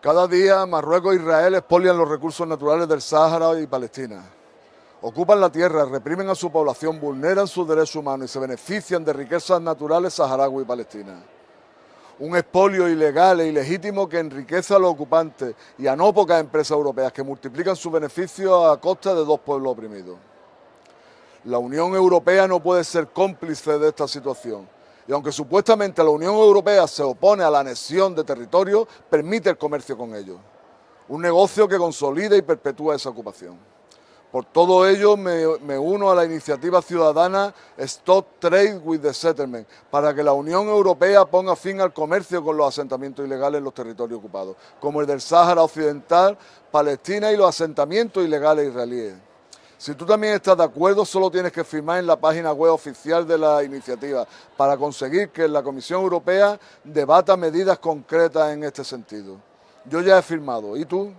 Cada día Marruecos e Israel expolian los recursos naturales del Sáhara y Palestina. Ocupan la tierra, reprimen a su población, vulneran sus derechos humanos y se benefician de riquezas naturales saharaui y palestinas. Un expolio ilegal e ilegítimo que enriquece a los ocupantes y a no pocas empresas europeas que multiplican sus beneficios a costa de dos pueblos oprimidos. La Unión Europea no puede ser cómplice de esta situación y aunque supuestamente la Unión Europea se opone a la anexión de territorio, permite el comercio con ellos. Un negocio que consolida y perpetúa esa ocupación. Por todo ello me, uno a la iniciativa ciudadana Stop Trade with the Settlement para que la Unión Europea ponga fin al comercio con los asentamientos ilegales en los territorios ocupados, como el del Sáhara Occidental, Palestina y los asentamientos ilegales israelíes. Si tú también estás de acuerdo, solo tienes que firmar en la página web oficial de la iniciativa para conseguir que la Comisión Europea debata medidas concretas en este sentido. Yo ya he firmado. ¿Y tú?